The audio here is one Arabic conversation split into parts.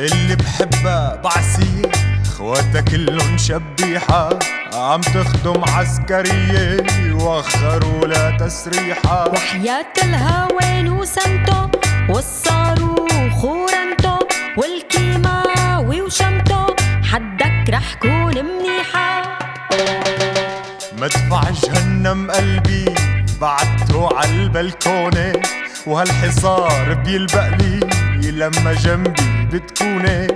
اللي بحبها بعسية اخواتها كلهم شبيحة عم تخدم عسكرية وخروا لا تسريحة. وحياة الهوان وسمتو والصاروخ ورنتو والكيماوي وشمتو حدك رح كون منيحة. مدفع جهنم قلبي بعته عالبلكونة وهالحصار بيلبق لي لما جنبي بتكوني.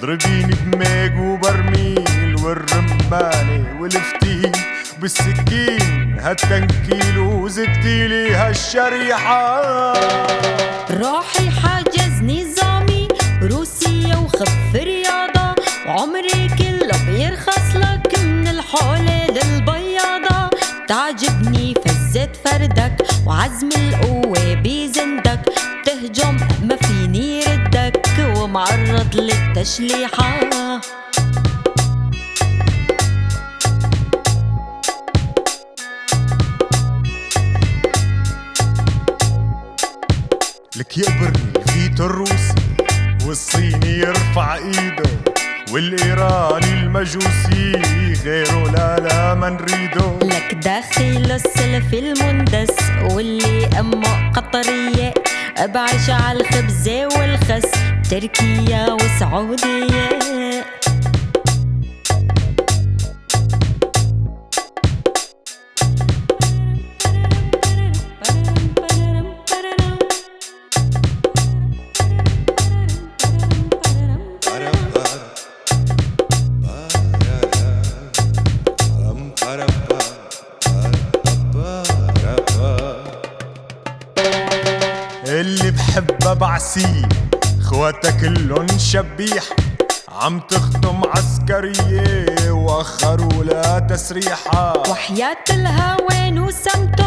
ضربيني بميج وبرميل والرمانة والفتيل بالسكين هالتنكيل وزدتيلي هالشريحة. روحي حاجز نظامي روسيا وخف رياضة. وعمري كله بيرخص لك من الحولة للبياضة. تعجبني فزة فردك وعزم ومعرض للتشليحة لك يقبرني الفيتو الروسي والصيني يرفع إيده والإيراني المجوسي غيره لا لا ما نريده. لك داخل السلف المندس واللي أمه قطرية بعيش على الخبزة والخس. تركيا وسعودية اللي بحبها بعسيه خواتها كلن شبيح عم تخدم عسكرية وأخروا لا تسريحة. وحياة الهوان وسمته